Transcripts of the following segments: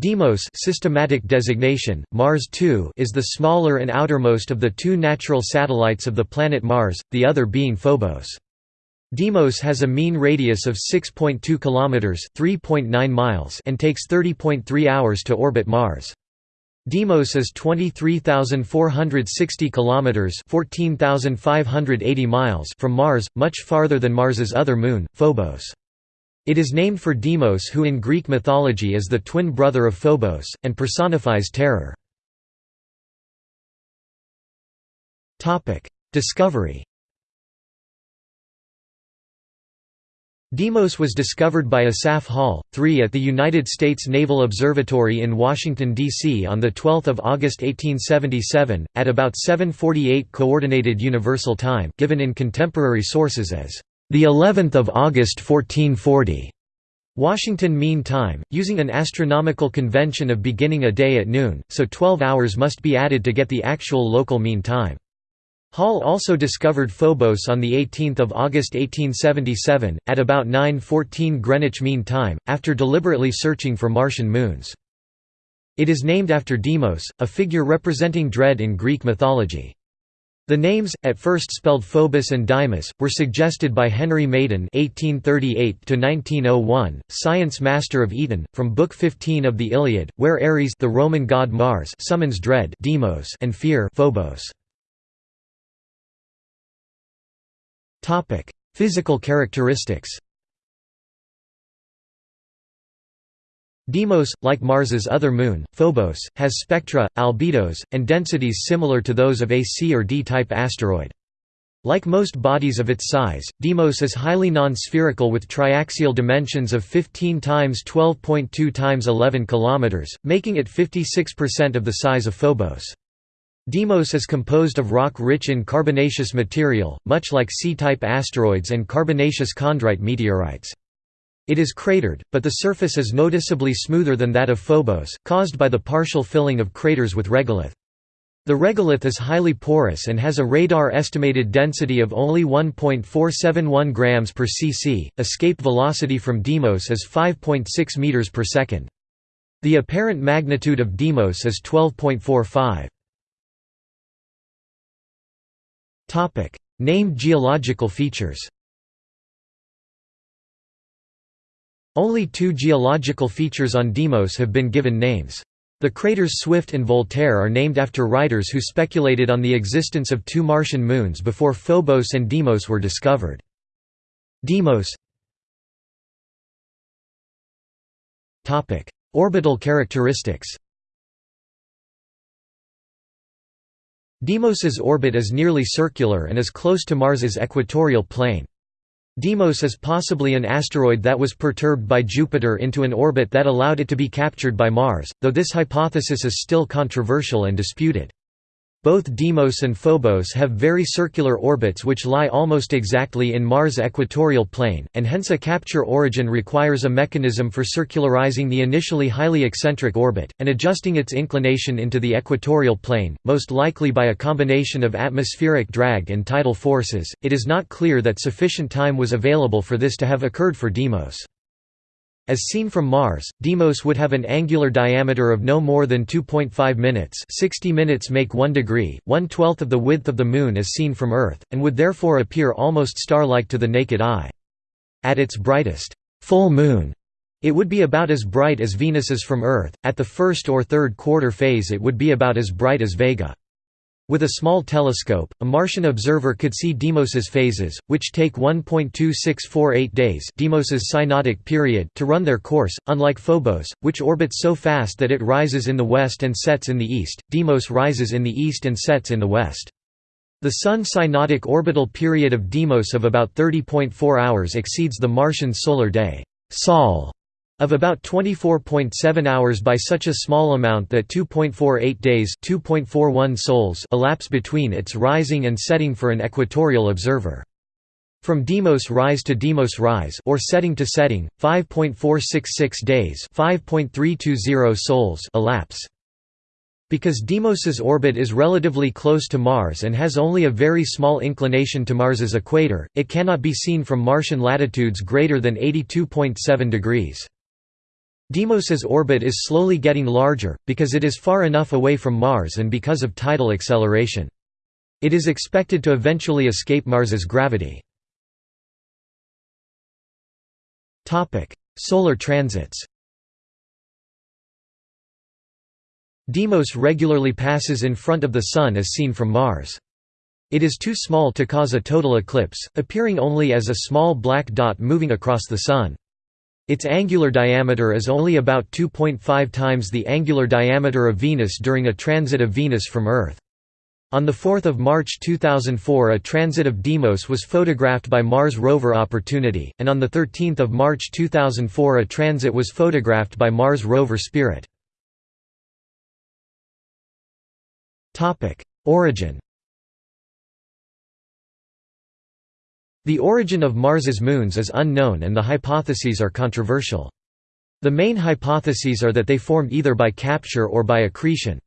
Deimos systematic designation, Mars II is the smaller and outermost of the two natural satellites of the planet Mars, the other being Phobos. Deimos has a mean radius of 6.2 km (3.9 miles) and takes 30.3 hours to orbit Mars. Deimos is 23,460 km (14,580 miles) from Mars, much farther than Mars's other moon, Phobos. It is named for Deimos who in Greek mythology is the twin brother of Phobos, and personifies terror. Discovery Deimos was discovered by Asaph Hall, 3 at the United States Naval Observatory in Washington, D.C. on 12 August 1877, at about 7.48 Coordinated Universal Time given in contemporary sources as the 11th of August 1440. Washington Mean Time, using an astronomical convention of beginning a day at noon, so 12 hours must be added to get the actual local mean time. Hall also discovered Phobos on 18 August 1877, at about 9.14 Greenwich Mean Time, after deliberately searching for Martian moons. It is named after Deimos, a figure representing dread in Greek mythology. The names, at first spelled Phobos and Deimus, were suggested by Henry Madan (1838–1901), science master of Eton, from Book 15 of the Iliad, where Ares, the Roman god Mars, summons dread Deimos and fear Phobos. Topic: Physical characteristics. Deimos, like Mars's other moon, Phobos, has spectra, albedos, and densities similar to those of a C or D-type asteroid. Like most bodies of its size, Deimos is highly non-spherical with triaxial dimensions of 15 times 12.2 times 11 km, making it 56% of the size of Phobos. Deimos is composed of rock rich in carbonaceous material, much like C-type asteroids and carbonaceous chondrite meteorites. It is cratered, but the surface is noticeably smoother than that of Phobos, caused by the partial filling of craters with regolith. The regolith is highly porous and has a radar estimated density of only 1.471 grams per cc. Escape velocity from Deimos is 5.6 meters per second. The apparent magnitude of Deimos is 12.45. Topic: Named geological features. Only two geological features on Deimos have been given names. The craters Swift and Voltaire are named after writers who speculated on the existence of two Martian moons before Phobos and Deimos were discovered. Deimos Orbital characteristics Deimos's orbit is nearly circular and is close to Mars's equatorial plane. Deimos is possibly an asteroid that was perturbed by Jupiter into an orbit that allowed it to be captured by Mars, though this hypothesis is still controversial and disputed. Both Deimos and Phobos have very circular orbits which lie almost exactly in Mars' equatorial plane, and hence a capture origin requires a mechanism for circularizing the initially highly eccentric orbit, and adjusting its inclination into the equatorial plane, most likely by a combination of atmospheric drag and tidal forces. It is not clear that sufficient time was available for this to have occurred for Deimos. As seen from Mars, Deimos would have an angular diameter of no more than 2.5 minutes 60 minutes make 1 degree, one-twelfth of the width of the Moon as seen from Earth, and would therefore appear almost star-like to the naked eye. At its brightest, full moon, it would be about as bright as Venus's from Earth, at the first or third quarter phase it would be about as bright as Vega. With a small telescope, a Martian observer could see Deimos's phases, which take 1.2648 days Deimos's synodic period to run their course, unlike Phobos, which orbits so fast that it rises in the west and sets in the east, Deimos rises in the east and sets in the west. The Sun synodic orbital period of Deimos of about 30.4 hours exceeds the Martian solar day Sol of about 24.7 hours by such a small amount that 2.48 days 2.41 sols elapse between its rising and setting for an equatorial observer. From Deimos rise to Deimos rise or setting to setting, 5.466 days 5.320 sols elapse. Because Deimos's orbit is relatively close to Mars and has only a very small inclination to Mars's equator, it cannot be seen from Martian latitudes greater than 82.7 degrees. Deimos's orbit is slowly getting larger, because it is far enough away from Mars and because of tidal acceleration. It is expected to eventually escape Mars's gravity. Solar transits Deimos regularly passes in front of the Sun as seen from Mars. It is too small to cause a total eclipse, appearing only as a small black dot moving across the Sun. Its angular diameter is only about 2.5 times the angular diameter of Venus during a transit of Venus from Earth. On 4 March 2004 a transit of Deimos was photographed by Mars rover Opportunity, and on 13 March 2004 a transit was photographed by Mars rover Spirit. Origin The origin of Mars's moons is unknown and the hypotheses are controversial. The main hypotheses are that they formed either by capture or by accretion.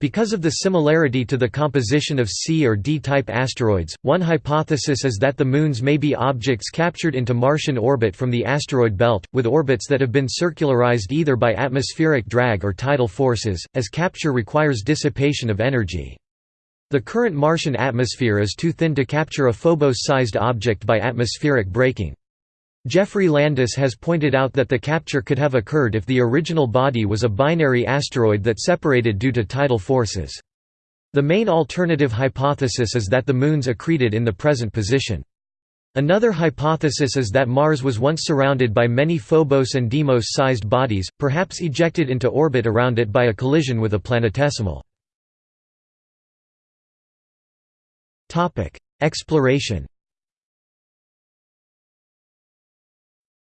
Because of the similarity to the composition of C or D-type asteroids, one hypothesis is that the moons may be objects captured into Martian orbit from the asteroid belt, with orbits that have been circularized either by atmospheric drag or tidal forces, as capture requires dissipation of energy. The current Martian atmosphere is too thin to capture a Phobos-sized object by atmospheric braking. Geoffrey Landis has pointed out that the capture could have occurred if the original body was a binary asteroid that separated due to tidal forces. The main alternative hypothesis is that the moons accreted in the present position. Another hypothesis is that Mars was once surrounded by many Phobos and Deimos-sized bodies, perhaps ejected into orbit around it by a collision with a planetesimal. Exploration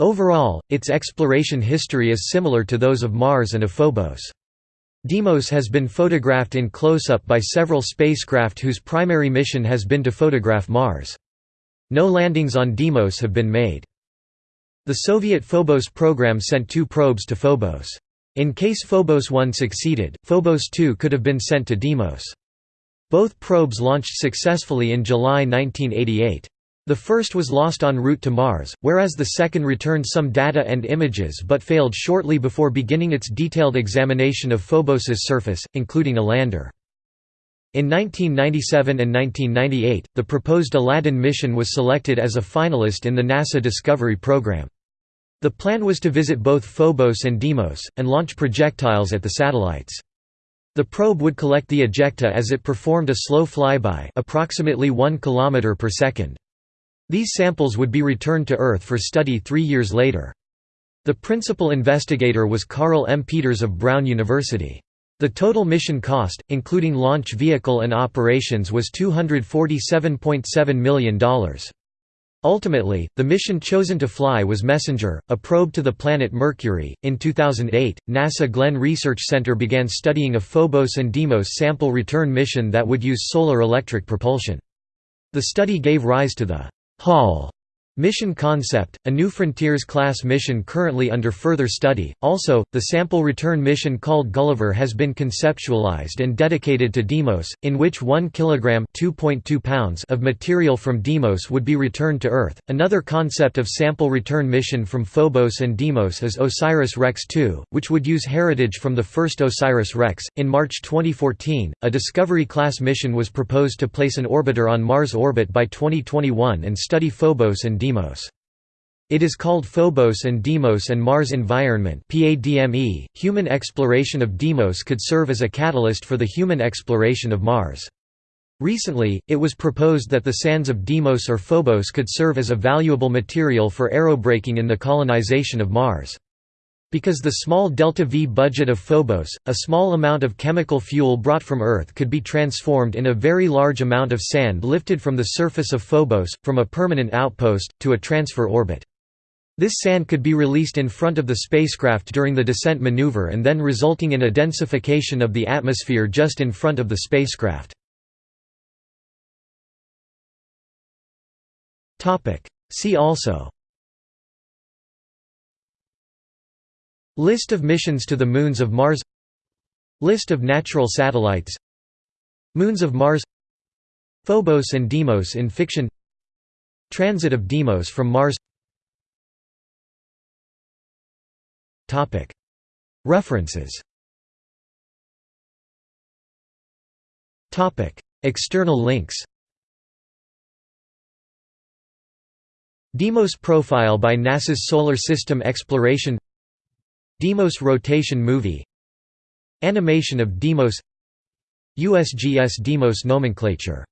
Overall, its exploration history is similar to those of Mars and of Phobos. Deimos has been photographed in close-up by several spacecraft whose primary mission has been to photograph Mars. No landings on Deimos have been made. The Soviet Phobos program sent two probes to Phobos. In case Phobos 1 succeeded, Phobos 2 could have been sent to Deimos. Both probes launched successfully in July 1988. The first was lost en route to Mars, whereas the second returned some data and images but failed shortly before beginning its detailed examination of Phobos's surface, including a lander. In 1997 and 1998, the proposed Aladdin mission was selected as a finalist in the NASA Discovery program. The plan was to visit both Phobos and Deimos, and launch projectiles at the satellites. The probe would collect the ejecta as it performed a slow flyby approximately 1 km per second. These samples would be returned to Earth for study three years later. The principal investigator was Carle M. Pieters of Brown University. The total mission cost, including launch vehicle and operations was $247.7 million. Ultimately, the mission chosen to fly was Messenger, a probe to the planet Mercury. In 2008, NASA Glenn Research Center began studying a Phobos and Deimos sample return mission that would use solar electric propulsion. The study gave rise to the Hall Mission Concept, a New Frontiers class mission currently under further study. Also, the sample return mission called Gulliver has been conceptualized and dedicated to Deimos, in which 1 kilogram (2.2 pounds) of material from Deimos would be returned to Earth. Another concept of sample return mission from Phobos and Deimos is OSIRIS-REx 2, which would use heritage from the first OSIRIS-REx. In March 2014, a Discovery class mission was proposed to place an orbiter on Mars orbit by 2021 and study Phobos and It is called Phobos and Deimos and Mars Environment. .Human exploration of Deimos could serve as a catalyst for the human exploration of Mars. Recently, it was proposed that the sands of Deimos or Phobos could serve as a valuable material for aerobraking in the colonization of Mars. Because the small delta-V budget of Phobos, a small amount of chemical fuel brought from Earth could be transformed in a very large amount of sand lifted from the surface of Phobos, from a permanent outpost, to a transfer orbit. This sand could be released in front of the spacecraft during the descent maneuver and then resulting in a densification of the atmosphere just in front of the spacecraft. See also List of missions to the moons of Mars List of natural satellites Moons of Mars Phobos and Deimos in fiction Transit of Deimos from Mars References External links Deimos profile by NASA's Solar System Exploration Deimos rotation movie Animation of Deimos USGS Deimos nomenclature